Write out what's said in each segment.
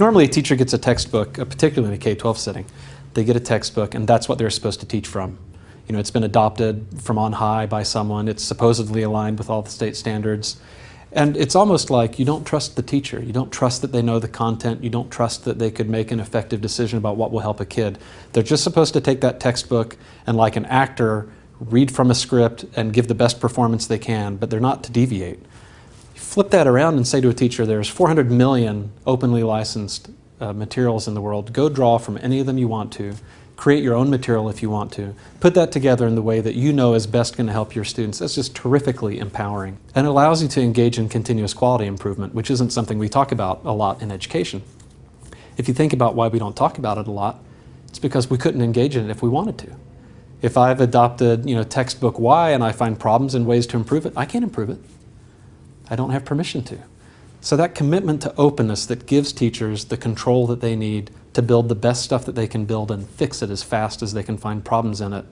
Normally a teacher gets a textbook, uh, particularly in a K-12 setting. They get a textbook and that's what they're supposed to teach from. You know, it's been adopted from on high by someone. It's supposedly aligned with all the state standards. And it's almost like you don't trust the teacher. You don't trust that they know the content. You don't trust that they could make an effective decision about what will help a kid. They're just supposed to take that textbook and like an actor, read from a script and give the best performance they can, but they're not to deviate. Flip that around and say to a teacher, there's 400 million openly licensed uh, materials in the world. Go draw from any of them you want to. Create your own material if you want to. Put that together in the way that you know is best going to help your students. That's just terrifically empowering. And it allows you to engage in continuous quality improvement, which isn't something we talk about a lot in education. If you think about why we don't talk about it a lot, it's because we couldn't engage in it if we wanted to. If I've adopted you know, textbook Y and I find problems and ways to improve it, I can't improve it. I don't have permission to. So that commitment to openness that gives teachers the control that they need to build the best stuff that they can build and fix it as fast as they can find problems in it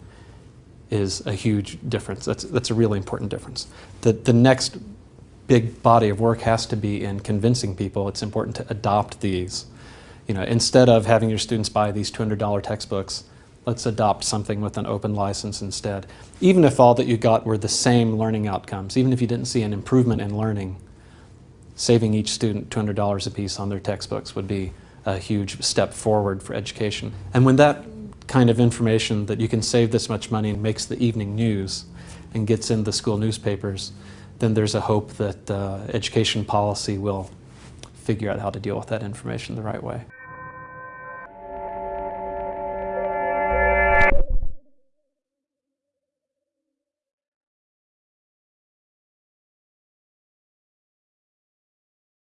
is a huge difference. That's, that's a really important difference. The, the next big body of work has to be in convincing people it's important to adopt these. You know, instead of having your students buy these $200 textbooks, let's adopt something with an open license instead. Even if all that you got were the same learning outcomes, even if you didn't see an improvement in learning, saving each student $200 a piece on their textbooks would be a huge step forward for education. And when that kind of information that you can save this much money makes the evening news and gets in the school newspapers, then there's a hope that uh, education policy will figure out how to deal with that information the right way.